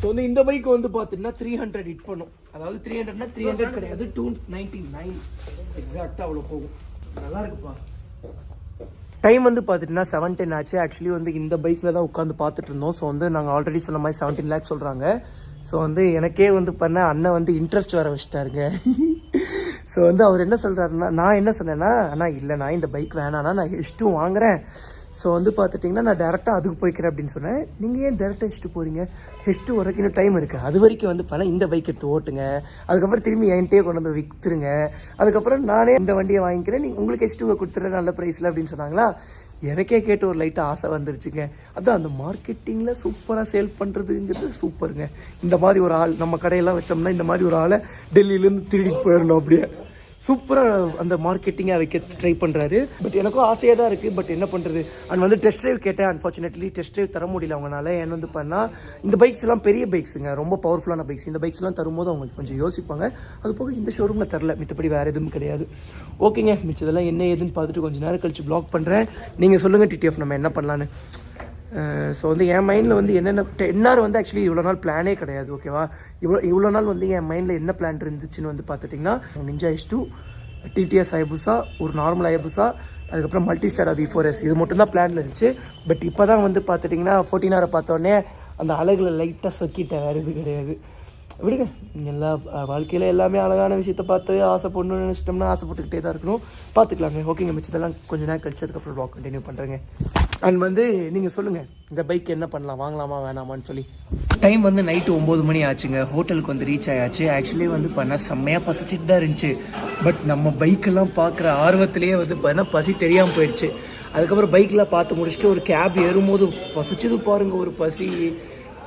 ஸோ வந்து இந்த பைக் வந்து பார்த்தீங்கன்னா த்ரீ ஹண்ட்ரட் ஹிட் பண்ணும். அதாவது த்ரீ ஹண்ட்ரட்னா த்ரீ ஹண்ட்ரட் கிடையாது. டூ நைன்டி நைன் எக்ஸாக்டாக அவ்வளோ போகும். நல்லா இருக்குப்பா. டைம் வந்து பார்த்துட்டுனா செவன் டென் ஆச்சு. ஆக்சுவலி வந்து இந்த பைக்கில் தான் உட்காந்து பார்த்துட்டு இருந்தோம். ஸோ வந்து நாங்கள் ஆல்ரெடி சொன்ன மாதிரி செவன்டீன் லேக் சொல்கிறாங்க ஸோ வந்து எனக்கே வந்து பண்ண அண்ணன் வந்து இன்ட்ரெஸ்ட் வர வச்சுட்டாருங்க. [laughs] ஸோ வந்து அவர் என்ன சொல்கிறாருன்னா நான் என்ன சொன்னேன்னா அண்ணா இல்லை நான் இந்த பைக் வேணாண்ணா நான் ஹெச் டூ வாங்குறேன். ஸோ வந்து பார்த்துட்டிங்கன்னா நான் டேரெக்டாக அதுக்கு போய்க்கிறேன் அப்படின்னு சொன்னேன். நீங்கள் ஏன் டேரெக்டாக ஹெஸ்ட்டு போகிறீங்க ஹெஸ்ட்டு வரைக்கும் இன்னும் டைம் இருக்குது அது வரைக்கும் வந்து பண்ண இந்த பைக் எடுத்து ஓட்டுங்க. அதுக்கப்புறம் திரும்பி என்கிட்டயே கொண்டு வந்து விற்றுருங்க அதுக்கப்புறம் நானே இந்த வண்டியை வாங்கிக்கிறேன். நீங்கள் உங்களுக்கு ஹெஸ்ட்டு கொடுத்துட்றேன் நல்ல ப்ரைஸில் அப்படின்னு சொன்னாங்களா? எனக்கே கேட்டு ஒரு லைட்டாக ஆசை வந்துருச்சுங்க. அதான் அந்த மார்க்கெட்டிங்கில் சூப்பராக சேல் பண்ணுறதுங்கிறது சூப்பருங்க இந்த மாதிரி ஒரு ஆள் நம்ம கடையெல்லாம் வச்சோம்னா இந்த மாதிரி ஒரு ஆளை டெல்லியிலேருந்து திருடிட்டு போயிடணும் அப்படியே. சூப்பராக அந்த மார்க்கெட்டிங்காக வைக்க ட்ரை பண்ணுறாரு பட் எனக்கும் ஆசையாக தான் இருக்குது பட் என்ன பண்ணுறது அண்ட் வந்து டெஸ்ட் ட்ரைவ் கேட்டேன். அன்ஃபார்ச்சுனேட்லி டெஸ்ட் ட்ரைவ் தர முடியல அவங்களால ஏன் வந்து பண்ணால் இந்த பைக்ஸ் எல்லாம் பெரிய பைக்ஸுங்க ரொம்ப பவர்ஃபுல்லான பைக்ஸ் இந்த பைக்ஸ்லாம் தரும்போது அவங்க கொஞ்சம் யோசிப்பாங்க. அது போக இந்த ஷோரூமில் தரல. மித்தபடி வேறு எதுவும் கிடையாது. ஓகேங்க மிச்சதெல்லாம் என்ன ஏதுன்னு பார்த்துட்டு கொஞ்சம் நேரம் கழிச்சு ப்ளாக் பண்ணுறேன் நீங்கள் சொல்லுங்கள் டிடிஎஃப் நம்ம என்ன பண்ணலான்னு ஸோ வந்து என் மைண்டில் வந்து என்னென்ன என்ஆர் வந்து ஆக்சுவலி இவ்வளோ நாள் பிளானே கிடையாது ஓகேவா இவ்வளோ இவ்வளோ நாள் வந்து என் மைண்டில் என்ன பிளான் இருந்துச்சுன்னு வந்து பார்த்துட்டிங்கன்னா Ninja S two DTS Hayabusa ஒரு நார்மல் ஐபுசா அதுக்கப்புறம் multi star V four S இது மட்டும்தான் பிளானில் இருந்துச்சு. பட் இப்போ தான் வந்து பார்த்துட்டிங்கன்னா ஃபோர்டீனாரை பார்த்தோன்னே அந்த அழகில் லைட்டாக சொக்கிட்டேன் வேறு இது கிடையாது. விடுங்க. எல்லா வாழ்க்கையில் எல்லாமே அழகான விஷயத்த பார்த்து ஆசைப்படணும்னு நினச்சிட்டோம்னா ஆசைப்பட்டுக்கிட்டே தான் இருக்கணும். பார்த்துக்கலாங்க. ஓகேங்க மிச்சதெல்லாம் கொஞ்ச நேரம் கழிச்சு அதுக்கப்புறம் ப்ளாக் கண்டினியூ பண்ணுறேங்க அண்ட் வந்து நீங்கள் சொல்லுங்கள் இந்த பைக் என்ன பண்ணலாம் வாங்கலாமா வேணாமான்னு சொல்லி. டைம் வந்து நைட்டு ஒம்பது மணி ஆச்சுங்க. ஹோட்டலுக்கு வந்து ரீச் ஆயாச்சு. ஆக்சுவலி வந்து பண்ண செம்மையாக பசிச்சுட்டு தான் இருந்துச்சு. பட் நம்ம பைக்கெல்லாம் பார்க்குற ஆர்வத்திலேயே வந்து பண்ண பசி தெரியாமல் போயிடுச்சு. அதுக்கப்புறம் பைக்கில் பார்த்து முடிச்சுட்டு ஒரு கேப் ஏறும்போது பசிச்சது பாருங்கள் ஒரு பசி.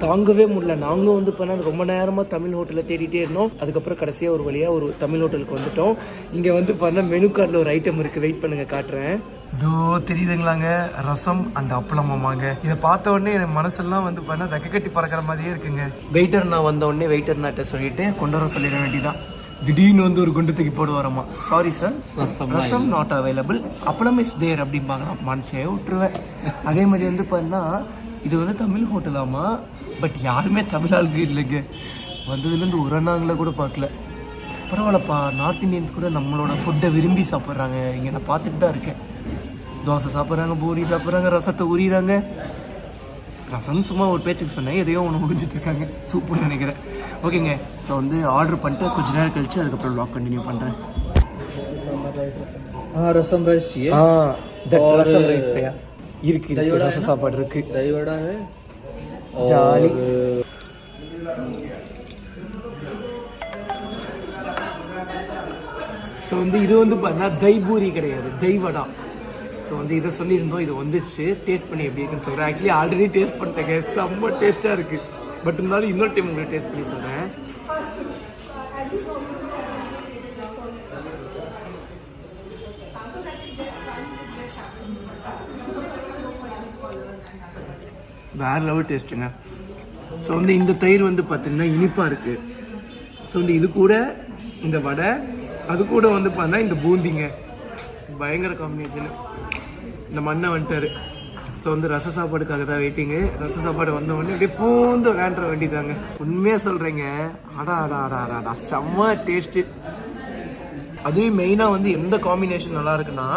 தாங்கவே முடியல. நாங்களும் வந்து பண்ண ரொம்ப நேரமாக தமிழ் ஹோட்டலில் தேடிட்டே இருந்தோம். அதுக்கப்புறம் கடைசியாக ஒரு வழியாக ஒரு தமிழ் ஹோட்டலுக்கு வந்துட்டோம். இங்கே வந்து பண்ண மெனு கார்டில் ஒரு ஐட்டம் இருக்குது வெயிட் பண்ணுங்கள் காட்டுறேன். இதோ தெரியுதுங்களாங்க. ரசம் அண்ட் அப்பளமாமாங்க இதை பார்த்த உடனே என் மனசெல்லாம் வந்து பண்ண ரெக்க கட்டி பறக்கிற மாதிரியே இருக்குங்க. வெயிட்டர் நான் வந்த உடனே வெயிட்டர் நாட்ட சொல்லிட்டு கொண்டு வர சொல்லிட வேண்டியதான் திடீர்னு வந்து ஒரு குண்டு தூக்கி போடு வரமா sorry sir rasam not available appalam is there அப்படிம்பாங்க மனசே விட்டுருவேன். அதே மாதிரி வந்து பண்ணா இது வந்து தமிழ் ஹோட்டலாமா பட் யாருமே தமிழ் ஆளுக்கு இல்லைங்க. வந்ததுலேருந்து ஒரு அண்ணாங்களை கூட பார்க்கல. பரவாயில்லப்பா நார்த் இந்தியன்ஸ் கூட நம்மளோட ஃபுட்டை விரும்பி சாப்பிட்றாங்க. இங்கே நான் பார்த்துட்டு தான் இருக்கேன். தோசை சாப்பிட்றாங்க பூரி சாப்பிட்றாங்க ரசத்தை உரியிறாங்க ரசம் சும்மா ஒரு பேச்சுக்கு சொன்னேன் எதையோ ஒன்று முடிஞ்சிட்டு இருக்காங்க. சூப்பர்னு நினைக்கிறேன். ஓகேங்க ஸோ வந்து ஆர்டர் பண்ணிட்டு கொஞ்ச நேரம் கழிச்சு அதுக்கப்புறம் லாக் கண்டினியூ பண்ணுறேன் ஆ ரசம் ரைஸ் ஆ ரசம் ரைஸ் இருக்கு ரசம் சாப்பாடு இருக்கு. ஜாலி. ஸோ வந்து இது வந்து பார்த்தீங்கன்னா தைபூரி கிடையாது தைவடா. ஸோ வந்து இதை சொல்லியிருந்தோம் இது வந்துச்சு. டேஸ்ட் பண்ணி எப்படி இருக்குன்னு சொல்கிறேன் ஆக்சுவலி ஆல்ரெடி டேஸ்ட் பண்ணிட்டேங்க. செம்ம டேஸ்ட்டாக இருக்குது பட் இருந்தாலும் இன்னொரு டைம் உங்களுக்கு டேஸ்ட் பண்ணி சொல்கிறேன் வேற லெவல் டேஸ்ட்டுங்க ஸோ வந்து இந்த தயிர் வந்து பார்த்தீங்கன்னா இனிப்பாக இருக்குது ஸோ வந்து இது கூட இந்த வடை அது கூட வந்து பார்த்தா இந்த பூந்திங்க. பயங்கர காம்பினேஷன் இந்த மண்ணை வந்துட்டாரு ஸோ வந்து ரச சாப்பாடுக்காக தான் வெயிட்டிங்கு ரச சாப்பாடு வந்த உடனே அப்படியே பூந்து விளையாண்டுற வேண்டிதாங்க உண்மையாக சொல்கிறேங்க அடா அடா அடா அடா அடா. செம்ம டேஸ்ட்டு அதுவும் மெயினாக வந்து எந்த காம்பினேஷன் நல்லா இருக்குன்னா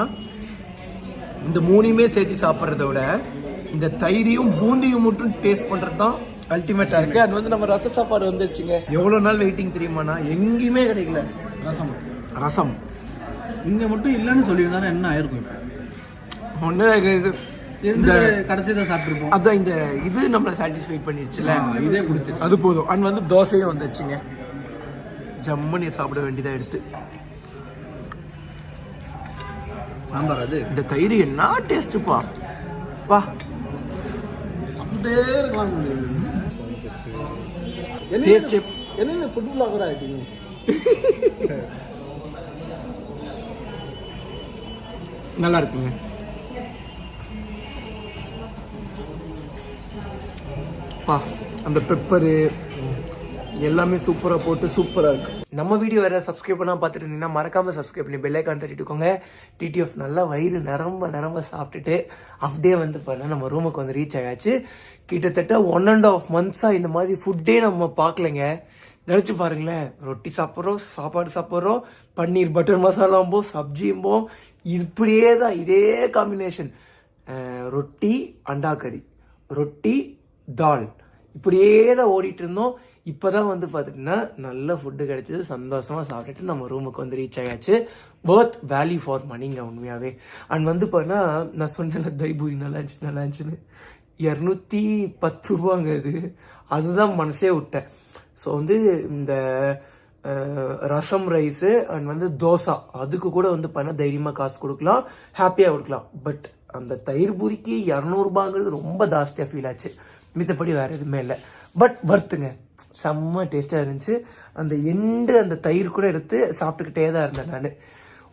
இந்த மூணையுமே சேர்த்து சாப்பிட்றத விட இந்த தயிரையும் பூந்தியும் மட்டும் டேஸ்ட் பண்ணுறது தான் அல்டிமேட்டாக இருக்குது அது வந்து நம்ம ரச சாப்பாடு வந்துருச்சுங்க. எவ்வளோ நாள் வெயிட்டிங் தெரியுமாண்ணா? எங்கேயுமே கிடைக்கல. ரசம். ரசம். இங்க மட்டும் இல்லைன்னு சொல்லியிருந்தாலும் என்ன ஆயிருக்கும் இப்போ? ஒன்று இது இருந்து கடைசியதை சாப்பிட்டுருப்போம்? அதான் இந்த இது நம்மளை சாட்டிஸ்ஃபை பண்ணிடுச்சுல இதே பிடிச்சி அது போதும். அண்ட் வந்து தோசையும் வந்துருச்சுங்க. ஜம்முன்னு சாப்பிட வேண்டியதாக எடுத்து. சாம்பார் அது? இந்த தயிர் என்ன டேஸ்ட்டுப்பா பா? என்ன இந்த ஃபுட் பிளாகர் ஆகிட்டீங்க நல்லா இருக்குங்க பா அந்த பெப்பரு எல்லாமே சூப்பராக போட்டு சூப்பராக இருக்கு. நம்ம வீடியோ வேற சப்ஸ்கிரைப் பண்ணால் பார்த்துட்டு இருந்தீங்கன்னா மறக்காம சப்ஸ்கிரைப் பண்ணி பெல்லைக்கான் தட்டிட்டுக்கோங்க. டிடிஎஃப் நல்லா வயிறு நிரம்ப நிரம்ப சாப்பிட்டுட்டு அப்படியே வந்து பார்த்தா நம்ம ரூமுக்கு வந்து ரீச் ஆயாச்சு. கிட்டத்தட்ட ஒன் அண்ட் ஆஃப் மந்த்ஸாக இந்த மாதிரி ஃபுட்டே நம்ம பார்க்கலங்க. நினச்சி பாருங்களேன் ரொட்டி சாப்பிட்றோம் சாப்பாடு சாப்பிட்றோம் பன்னீர் பட்டர் மசாலாம்போ சப்ஜியும்போ இப்படியே தான் இதே காம்பினேஷன் ரொட்டி அண்டா கறி ரொட்டி தால் இப்படியே தான் ஓடிட்டு இருந்தோம் இப்போ தான் வந்து பார்த்துட்டிங்கன்னா நல்ல ஃபுட்டு கிடைச்சது. சந்தோஷமாக சாப்பிட்டுட்டு நம்ம ரூமுக்கு வந்து ரீச் ஆயாச்சு. ஒர்த் வேல்யூ ஃபார் மணிங்க உண்மையாகவே அண்ட் வந்து பார்த்தா நான் சொன்னேன்ல தைபூரி நல்லா இருந்துச்சு நல்லா இருந்துச்சுன்னு. இரநூத்தி பத்து ரூபாங்க அது அதுதான் மனசே விட்டேன். ஸோ வந்து இந்த ரசம் ரைஸு அண்ட் வந்து தோசை. அதுக்கு கூட வந்து பண்ண தைரியமாக காசு கொடுக்கலாம் ஹாப்பியாக கொடுக்கலாம். பட் அந்த தயிர் பூரிக்கு இரநூறுபாங்கிறது ரொம்ப ஜாஸ்தியாக ஃபீல் ஆச்சு. மித்தபடி வேறு எதுவுமே இல்லை. பட் வர்த்துங்க செம்ம டேஸ்ட்டாக இருந்துச்சு. அந்த எண்டு அந்த தயிர் கூட எடுத்து சாப்பிட்டுக்கிட்டே தான் இருந்தேன் நான்.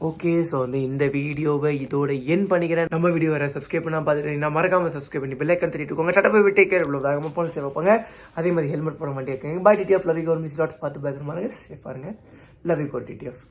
ஓகே ஸோ வந்து இந்த வீடியோவை இதோட என் பண்ணிக்கிறேன். நம்ம வீடியோ வர சப்ஸ்கிரைப் பண்ணால் பார்த்துட்டு நான் மறக்காம சப்ஸ்கிரைப் பண்ணி பெல்லைக்கன் தட்டிட்டுக்கோங்க டட்டா போய் விட்டே கேர் இவ்வளோ வேகமாக போன சேவ் வைப்பாங்க. அதே மாதிரி ஹெல்மெட் போட மாட்டேங்க பாய் TTF love you miss dots பார்த்து பயங்கரமாக சேஃப் பாருங்க லவ் யூ டிடிஎஃப்